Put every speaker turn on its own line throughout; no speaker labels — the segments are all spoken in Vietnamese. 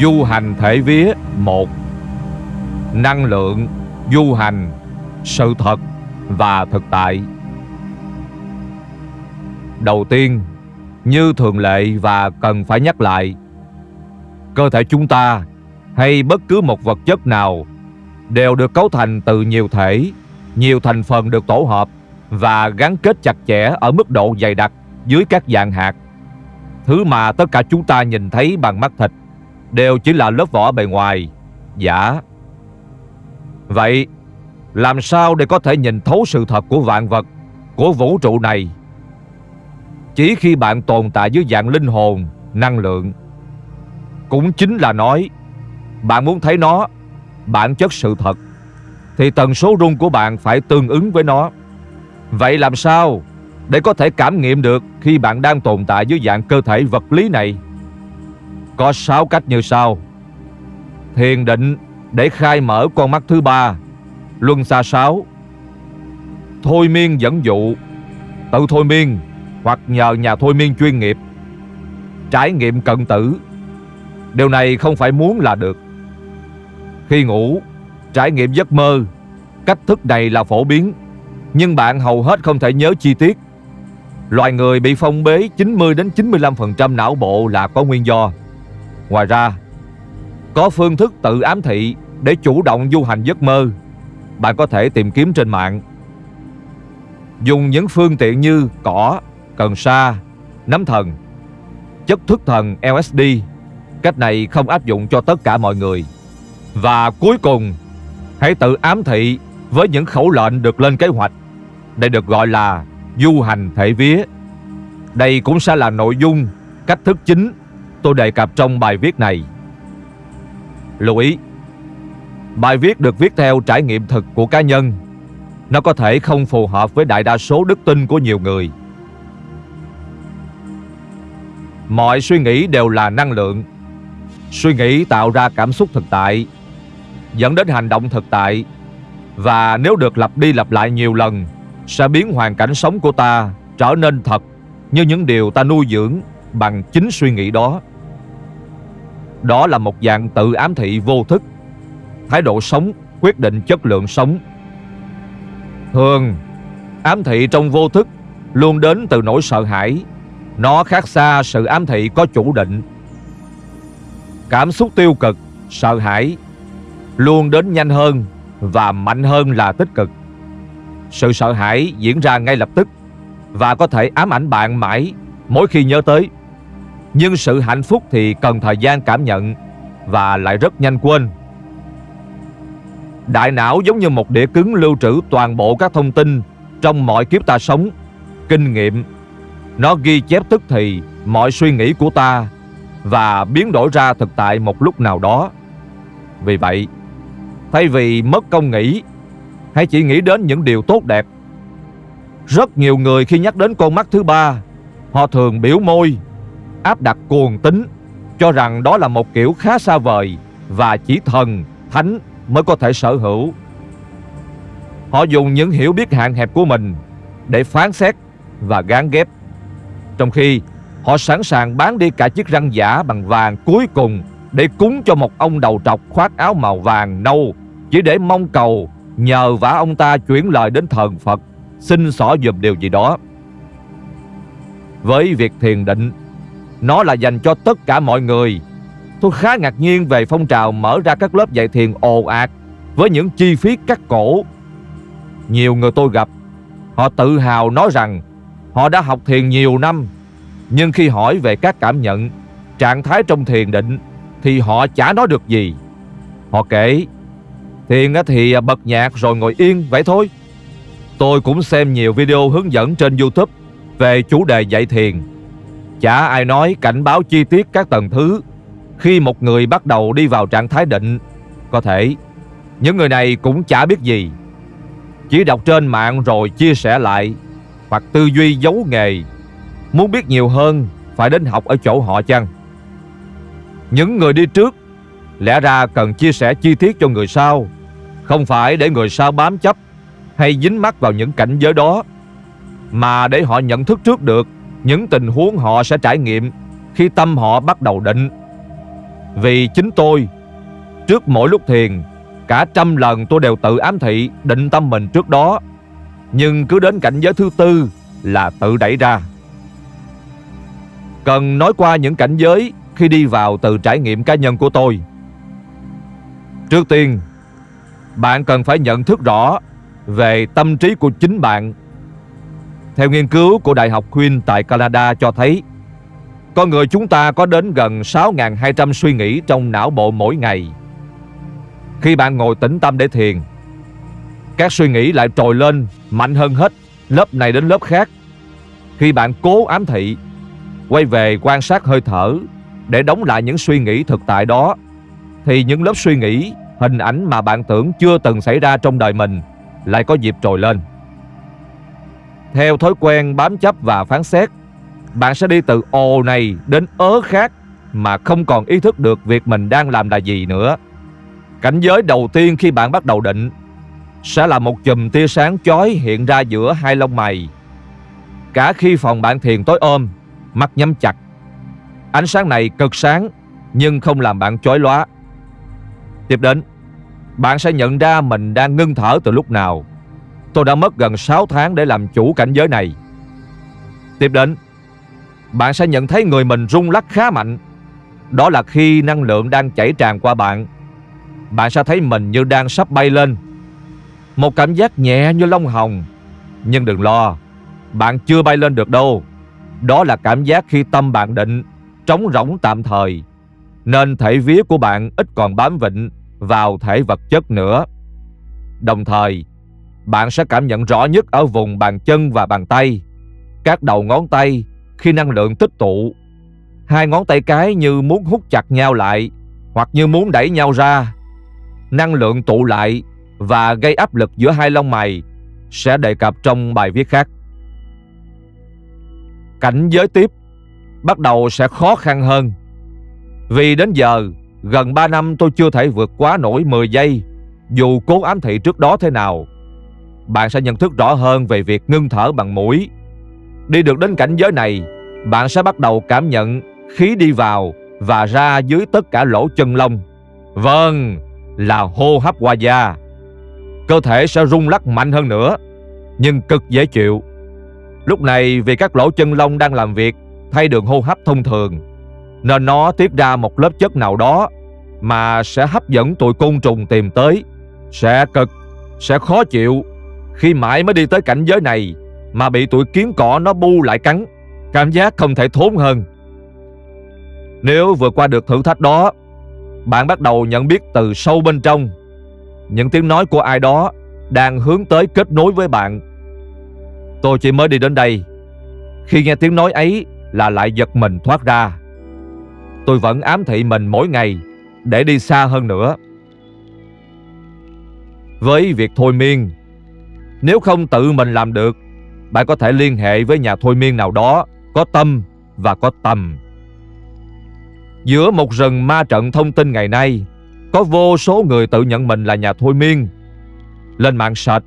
Du hành thể vía một Năng lượng, du hành, sự thật và thực tại Đầu tiên, như thường lệ và cần phải nhắc lại Cơ thể chúng ta hay bất cứ một vật chất nào đều được cấu thành từ nhiều thể, nhiều thành phần được tổ hợp và gắn kết chặt chẽ ở mức độ dày đặc dưới các dạng hạt. Thứ mà tất cả chúng ta nhìn thấy bằng mắt thịt đều chỉ là lớp vỏ bề ngoài, giả. Vậy, làm sao để có thể nhìn thấu sự thật của vạn vật, của vũ trụ này? Chỉ khi bạn tồn tại dưới dạng linh hồn, năng lượng. Cũng chính là nói, bạn muốn thấy nó, bản chất sự thật, thì tần số rung của bạn phải tương ứng với nó. Vậy làm sao để có thể cảm nghiệm được khi bạn đang tồn tại dưới dạng cơ thể vật lý này? Có sáu cách như sau. Thiền định để khai mở con mắt thứ ba, luân xa sáu, Thôi miên dẫn dụ, tự thôi miên hoặc nhờ nhà thôi miên chuyên nghiệp. Trải nghiệm cận tử. Điều này không phải muốn là được. Khi ngủ, trải nghiệm giấc mơ, cách thức này là phổ biến nhưng bạn hầu hết không thể nhớ chi tiết. Loài người bị phong bế 90 đến 95% não bộ là có nguyên do. Ngoài ra, có phương thức tự ám thị để chủ động du hành giấc mơ. Bạn có thể tìm kiếm trên mạng. Dùng những phương tiện như cỏ, cần sa, nấm thần, chất thức thần LSD. Cách này không áp dụng cho tất cả mọi người. Và cuối cùng, hãy tự ám thị với những khẩu lệnh được lên kế hoạch. Đây được gọi là du hành thể vía. Đây cũng sẽ là nội dung, cách thức chính tôi đề cập trong bài viết này. Lưu ý, bài viết được viết theo trải nghiệm thực của cá nhân. Nó có thể không phù hợp với đại đa số đức tin của nhiều người. Mọi suy nghĩ đều là năng lượng. Suy nghĩ tạo ra cảm xúc thực tại, dẫn đến hành động thực tại và nếu được lặp đi lặp lại nhiều lần Sẽ biến hoàn cảnh sống của ta trở nên thật Như những điều ta nuôi dưỡng bằng chính suy nghĩ đó. Đó là một dạng tự ám thị vô thức. Thái độ sống quyết định chất lượng sống. Thường Ám thị trong vô thức Luôn đến từ nỗi sợ hãi. Nó khác xa sự ám thị có chủ định. Cảm xúc tiêu cực, sợ hãi Luôn đến nhanh hơn và mạnh hơn là tích cực. Sự sợ hãi diễn ra ngay lập tức và có thể ám ảnh bạn mãi mỗi khi nhớ tới. Nhưng sự hạnh phúc thì cần thời gian cảm nhận và lại rất nhanh quên. Đại não giống như một đĩa cứng lưu trữ toàn bộ các thông tin trong mọi kiếp ta sống, kinh nghiệm. Nó ghi chép tức thì mọi suy nghĩ của ta và biến đổi ra thực tại một lúc nào đó. Vì vậy, Thay vì mất công nghĩ Hãy chỉ nghĩ đến những điều tốt đẹp Rất nhiều người khi nhắc đến con mắt thứ ba Họ thường biểu môi Áp đặt cuồng tính Cho rằng đó là một kiểu khá xa vời Và chỉ thần, thánh mới có thể sở hữu Họ dùng những hiểu biết hạn hẹp của mình Để phán xét và gán ghép Trong khi họ sẵn sàng bán đi cả chiếc răng giả bằng vàng cuối cùng để cúng cho một ông đầu trọc khoác áo màu vàng nâu chỉ để mong cầu nhờ vả ông ta chuyển lời đến thần Phật xin xỏ dùm điều gì đó. Với việc thiền định, nó là dành cho tất cả mọi người. Tôi khá ngạc nhiên về phong trào mở ra các lớp dạy thiền ồ ạt với những chi phí cắt cổ. Nhiều người tôi gặp, họ tự hào nói rằng họ đã học thiền nhiều năm, nhưng khi hỏi về các cảm nhận, trạng thái trong thiền định thì họ chả nói được gì. Họ kể, thiền thì bật nhạc rồi ngồi yên vậy thôi. Tôi cũng xem nhiều video hướng dẫn trên YouTube về chủ đề dạy thiền. Chả ai nói cảnh báo chi tiết các tầng thứ khi một người bắt đầu đi vào trạng thái định. Có thể những người này cũng chả biết gì. Chỉ đọc trên mạng rồi chia sẻ lại, hoặc tư duy giấu nghề. Muốn biết nhiều hơn, phải đến học ở chỗ họ chăng? Những người đi trước, Lẽ ra cần chia sẻ chi tiết cho người sau, Không phải để người sau bám chấp Hay dính mắc vào những cảnh giới đó, Mà để họ nhận thức trước được những tình huống họ sẽ trải nghiệm Khi tâm họ bắt đầu định. Vì chính tôi, Trước mỗi lúc thiền, Cả trăm lần tôi đều tự ám thị, Định tâm mình trước đó. Nhưng cứ đến cảnh giới thứ tư Là tự đẩy ra. Cần nói qua những cảnh giới Khi đi vào từ trải nghiệm cá nhân của tôi. Trước tiên, Bạn cần phải nhận thức rõ Về tâm trí của chính bạn. Theo nghiên cứu của Đại học Queen tại Canada cho thấy, Con người chúng ta có đến gần 6.200 suy nghĩ trong não bộ mỗi ngày. Khi bạn ngồi tĩnh tâm để thiền, Các suy nghĩ lại trồi lên mạnh hơn hết Lớp này đến lớp khác. Khi bạn cố ám thị, Quay về quan sát hơi thở Để đóng lại những suy nghĩ thực tại đó, Thì những lớp suy nghĩ, Hình ảnh mà bạn tưởng chưa từng xảy ra trong đời mình Lại có dịp trồi lên. Theo thói quen bám chấp và phán xét, Bạn sẽ đi từ ồ này đến ớ khác Mà không còn ý thức được việc mình đang làm là gì nữa. Cảnh giới đầu tiên khi bạn bắt đầu định Sẽ là một chùm tia sáng chói hiện ra giữa hai lông mày. Cả khi phòng bạn thiền tối ôm Mắt nhắm chặt, Ánh sáng này cực sáng Nhưng không làm bạn chói lóa. Tiếp đến, Bạn sẽ nhận ra mình đang ngưng thở từ lúc nào. Tôi đã mất gần 6 tháng để làm chủ cảnh giới này. Tiếp đến Bạn sẽ nhận thấy người mình rung lắc khá mạnh. Đó là khi năng lượng đang chảy tràn qua bạn. Bạn sẽ thấy mình như đang sắp bay lên. Một cảm giác nhẹ như lông hồng. Nhưng đừng lo Bạn chưa bay lên được đâu. Đó là cảm giác khi tâm bạn định Trống rỗng tạm thời. Nên thể vía của bạn ít còn bám vịnh vào thể vật chất nữa. Đồng thời, bạn sẽ cảm nhận rõ nhất ở vùng bàn chân và bàn tay, các đầu ngón tay khi năng lượng tích tụ. Hai ngón tay cái như muốn hút chặt nhau lại hoặc như muốn đẩy nhau ra. Năng lượng tụ lại và gây áp lực giữa hai lông mày sẽ đề cập trong bài viết khác. Cảnh giới tiếp bắt đầu sẽ khó khăn hơn. Vì đến giờ Gần 3 năm tôi chưa thể vượt quá nổi 10 giây Dù cố ám thị trước đó thế nào bạn sẽ nhận thức rõ hơn về việc ngưng thở bằng mũi. Đi được đến cảnh giới này Bạn sẽ bắt đầu cảm nhận khí đi vào và ra dưới tất cả lỗ chân lông. Vâng, là hô hấp qua da. Cơ thể sẽ rung lắc mạnh hơn nữa Nhưng cực dễ chịu. Lúc này vì các lỗ chân lông đang làm việc Thay đường hô hấp thông thường nên nó tiết ra một lớp chất nào đó mà sẽ hấp dẫn tụi côn trùng tìm tới, sẽ cực, sẽ khó chịu khi mãi mới đi tới cảnh giới này mà bị tụi kiến cỏ nó bu lại cắn, cảm giác không thể thốn hơn. Nếu vượt qua được thử thách đó, bạn bắt đầu nhận biết từ sâu bên trong những tiếng nói của ai đó đang hướng tới kết nối với bạn. Tôi chỉ mới đi đến đây, khi nghe tiếng nói ấy là lại giật mình thoát ra tôi vẫn ám thị mình mỗi ngày để đi xa hơn nữa. Với việc thôi miên, nếu không tự mình làm được, bạn có thể liên hệ với nhà thôi miên nào đó có tâm và có tầm. Giữa một rừng ma trận thông tin ngày nay, có vô số người tự nhận mình là nhà thôi miên. Lên mạng sạch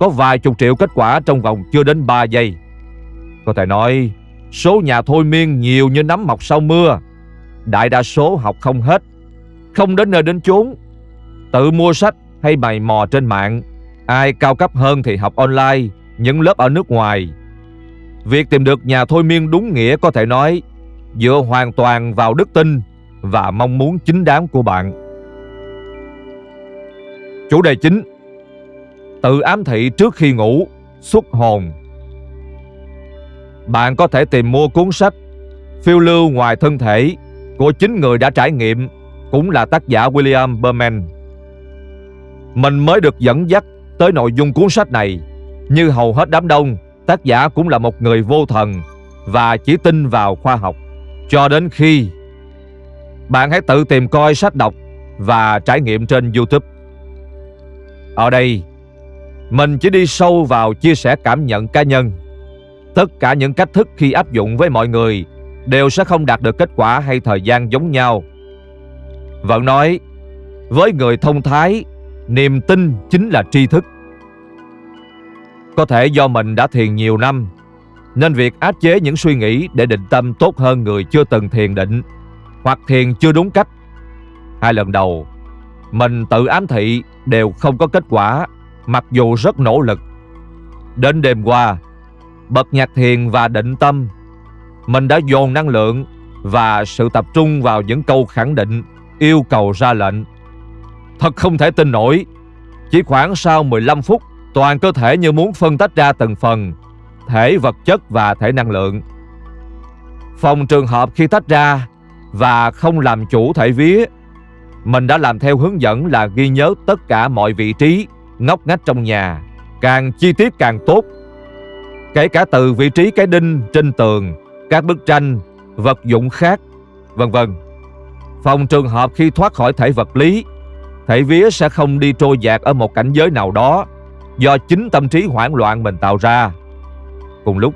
có vài chục triệu kết quả trong vòng chưa đến 3 giây. Có thể nói, số nhà thôi miên nhiều như nấm mọc sau mưa. Đại đa số học không hết Không đến nơi đến chốn Tự mua sách hay bày mò trên mạng Ai cao cấp hơn thì học online, Những lớp ở nước ngoài. Việc tìm được nhà thôi miên đúng nghĩa có thể nói, Dựa hoàn toàn vào đức tin Và mong muốn chính đáng của bạn. Chủ đề chính, Tự ám thị trước khi ngủ, Xuất hồn. Bạn có thể tìm mua cuốn sách Phiêu lưu ngoài thân thể của chính người đã trải nghiệm, cũng là tác giả William Berman. Mình mới được dẫn dắt tới nội dung cuốn sách này. Như hầu hết đám đông, tác giả cũng là một người vô thần và chỉ tin vào khoa học. Cho đến khi bạn hãy tự tìm coi sách đọc và trải nghiệm trên YouTube. Ở đây, mình chỉ đi sâu vào chia sẻ cảm nhận cá nhân. Tất cả những cách thức khi áp dụng với mọi người đều sẽ không đạt được kết quả hay thời gian giống nhau. Vẫn nói, với người thông thái, niềm tin chính là tri thức. Có thể do mình đã thiền nhiều năm, nên việc áp chế những suy nghĩ để định tâm tốt hơn người chưa từng thiền định hoặc thiền chưa đúng cách Hai lần đầu, mình tự ám thị đều không có kết quả, mặc dù rất nỗ lực. Đến đêm qua, bật nhạc thiền và định tâm, mình đã dồn năng lượng và sự tập trung vào những câu khẳng định, yêu cầu ra lệnh. Thật không thể tin nổi, chỉ khoảng sau 15 phút, toàn cơ thể như muốn phân tách ra từng phần, thể vật chất và thể năng lượng. Phòng trường hợp khi tách ra và không làm chủ thể vía, mình đã làm theo hướng dẫn là ghi nhớ tất cả mọi vị trí, ngóc ngách trong nhà, càng chi tiết càng tốt. Kể cả từ vị trí cái đinh trên tường, các bức tranh, vật dụng khác, vân vân. Phòng trường hợp khi thoát khỏi thể vật lý, thể vía sẽ không đi trôi dạt ở một cảnh giới nào đó do chính tâm trí hoảng loạn mình tạo ra. Cùng lúc,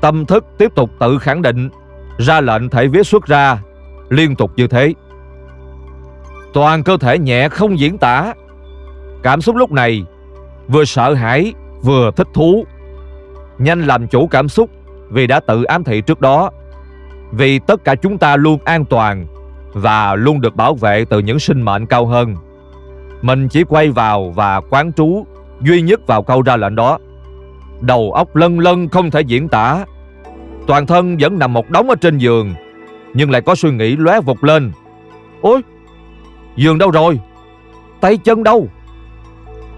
tâm thức tiếp tục tự khẳng định, ra lệnh thể vía xuất ra, liên tục như thế. Toàn cơ thể nhẹ không diễn tả. Cảm xúc lúc này vừa sợ hãi vừa thích thú. Nhanh làm chủ cảm xúc vì đã tự ám thị trước đó. Vì tất cả chúng ta luôn an toàn và luôn được bảo vệ từ những sinh mệnh cao hơn. Mình chỉ quay vào và quán trú duy nhất vào câu ra lệnh đó. Đầu óc lân lân không thể diễn tả. Toàn thân vẫn nằm một đống ở trên giường, nhưng lại có suy nghĩ lóe vụt lên. Ôi, giường đâu rồi? Tay chân đâu?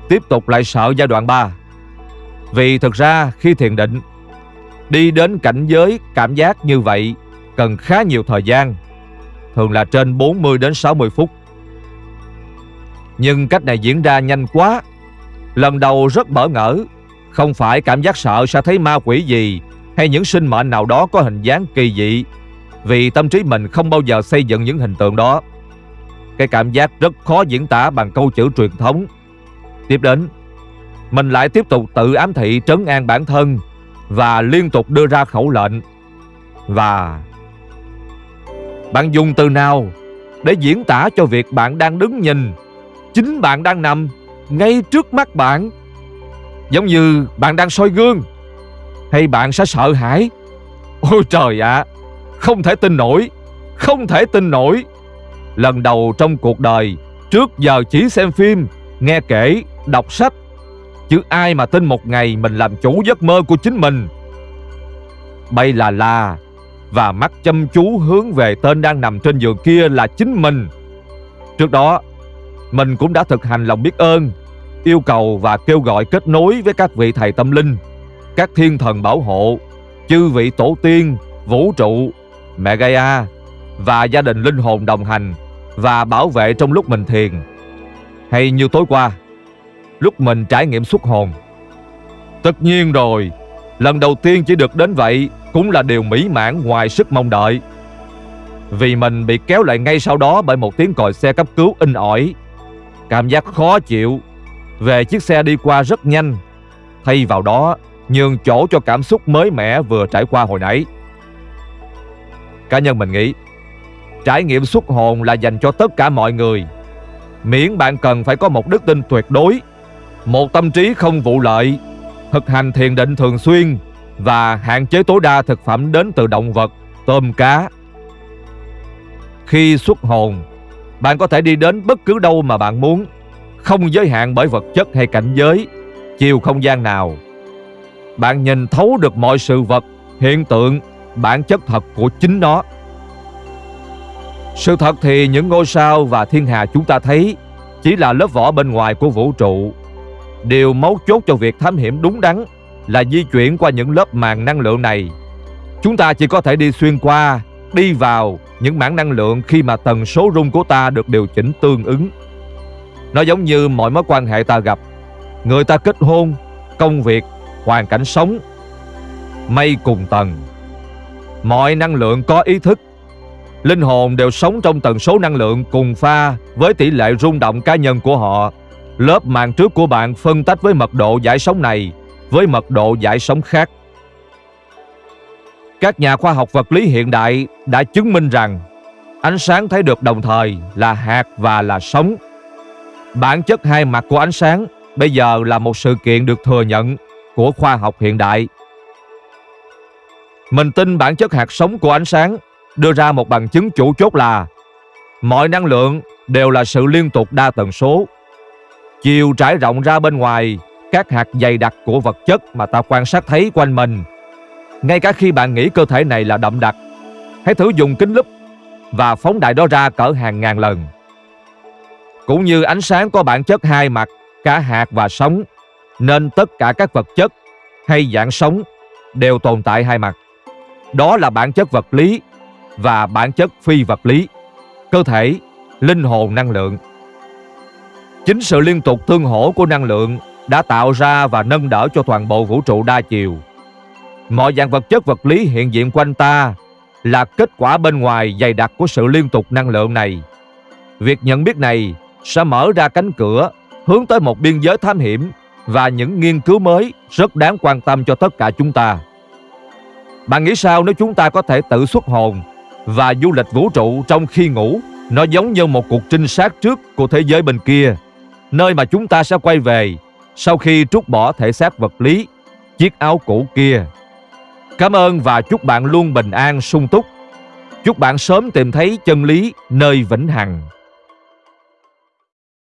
Tiếp tục lại sợ giai đoạn 3. Vì thực ra khi thiền định, đi đến cảnh giới cảm giác như vậy cần khá nhiều thời gian, thường là trên 40 đến 60 phút. Nhưng cách này diễn ra nhanh quá. Lần đầu rất bỡ ngỡ. Không phải cảm giác sợ sẽ thấy ma quỷ gì, Hay những sinh mệnh nào đó có hình dáng kỳ dị. Vì tâm trí mình không bao giờ xây dựng những hình tượng đó. Cái cảm giác rất khó diễn tả bằng câu chữ truyền thống. Tiếp đến, Mình lại tiếp tục tự ám thị trấn an bản thân Và liên tục đưa ra khẩu lệnh. Và Bạn dùng từ nào Để diễn tả cho việc bạn đang đứng nhìn? Chính bạn đang nằm ngay trước mắt bạn. Giống như bạn đang soi gương Hay bạn sẽ sợ hãi. Ôi trời ạ Không thể tin nổi Không thể tin nổi. Lần đầu trong cuộc đời Trước giờ chỉ xem phim Nghe kể, đọc sách. Chứ ai mà tin một ngày mình làm chủ giấc mơ của chính mình. Bay là là Và mắt chăm chú hướng về tên đang nằm trên giường kia là chính mình. Trước đó mình cũng đã thực hành lòng biết ơn yêu cầu và kêu gọi kết nối với các vị thầy tâm linh, các thiên thần bảo hộ, chư vị tổ tiên, vũ trụ, mẹ Gaia và gia đình linh hồn đồng hành và bảo vệ trong lúc mình thiền. Hay như tối qua, lúc mình trải nghiệm xuất hồn. Tất nhiên rồi, lần đầu tiên chỉ được đến vậy cũng là điều mỹ mãn ngoài sức mong đợi. Vì mình bị kéo lại ngay sau đó bởi một tiếng còi xe cấp cứu in ỏi. Cảm giác khó chịu về chiếc xe đi qua rất nhanh, thay vào đó nhường chỗ cho cảm xúc mới mẻ vừa trải qua hồi nãy. Cá nhân mình nghĩ, trải nghiệm xuất hồn là dành cho tất cả mọi người. Miễn bạn cần phải có một đức tin tuyệt đối, một tâm trí không vụ lợi, thực hành thiền định thường xuyên và hạn chế tối đa thực phẩm đến từ động vật, tôm cá. Khi xuất hồn, bạn có thể đi đến bất cứ đâu mà bạn muốn không giới hạn bởi vật chất hay cảnh giới, chiều không gian nào. Bạn nhìn thấu được mọi sự vật, hiện tượng, bản chất thật của chính nó. Sự thật thì những ngôi sao và thiên hà chúng ta thấy chỉ là lớp vỏ bên ngoài của vũ trụ. Điều mấu chốt cho việc thám hiểm đúng đắn là di chuyển qua những lớp màng năng lượng này. Chúng ta chỉ có thể đi xuyên qua, đi vào những mảng năng lượng khi mà tần số rung của ta được điều chỉnh tương ứng. Nó giống như mọi mối quan hệ ta gặp Người ta kết hôn, Công việc, Hoàn cảnh sống, Mây cùng tầng Mọi năng lượng có ý thức Linh hồn đều sống trong tần số năng lượng cùng pha với tỷ lệ rung động cá nhân của họ. Lớp màng trước của bạn phân tách với mật độ giải sóng này với mật độ giải sóng khác. Các nhà khoa học vật lý hiện đại đã chứng minh rằng ánh sáng thấy được đồng thời là hạt và là sóng. Bản chất hai mặt của ánh sáng bây giờ là một sự kiện được thừa nhận của khoa học hiện đại. Mình tin bản chất hạt sống của ánh sáng đưa ra một bằng chứng chủ chốt là mọi năng lượng đều là sự liên tục đa tần số. Chiều trải rộng ra bên ngoài các hạt dày đặc của vật chất mà ta quan sát thấy quanh mình. Ngay cả khi bạn nghĩ cơ thể này là đậm đặc, hãy thử dùng kính lúp và phóng đại đó ra cỡ hàng ngàn lần. Cũng như ánh sáng có bản chất hai mặt, cả hạt và sóng, nên tất cả các vật chất hay dạng sống đều tồn tại hai mặt. Đó là bản chất vật lý và bản chất phi vật lý, cơ thể, linh hồn năng lượng. Chính sự liên tục tương hỗ của năng lượng đã tạo ra và nâng đỡ cho toàn bộ vũ trụ đa chiều. Mọi dạng vật chất vật lý hiện diện quanh ta là kết quả bên ngoài dày đặc của sự liên tục năng lượng này. Việc nhận biết này sẽ mở ra cánh cửa hướng tới một biên giới thám hiểm và những nghiên cứu mới rất đáng quan tâm cho tất cả chúng ta. Bạn nghĩ sao nếu chúng ta có thể tự xuất hồn và du lịch vũ trụ trong khi ngủ? Nó giống như một cuộc trinh sát trước của thế giới bên kia, nơi mà chúng ta sẽ quay về sau khi trút bỏ thể xác vật lý, chiếc áo cũ kia. Cảm ơn và chúc bạn luôn bình an, sung túc. Chúc bạn sớm tìm thấy chân lý nơi vĩnh hằng.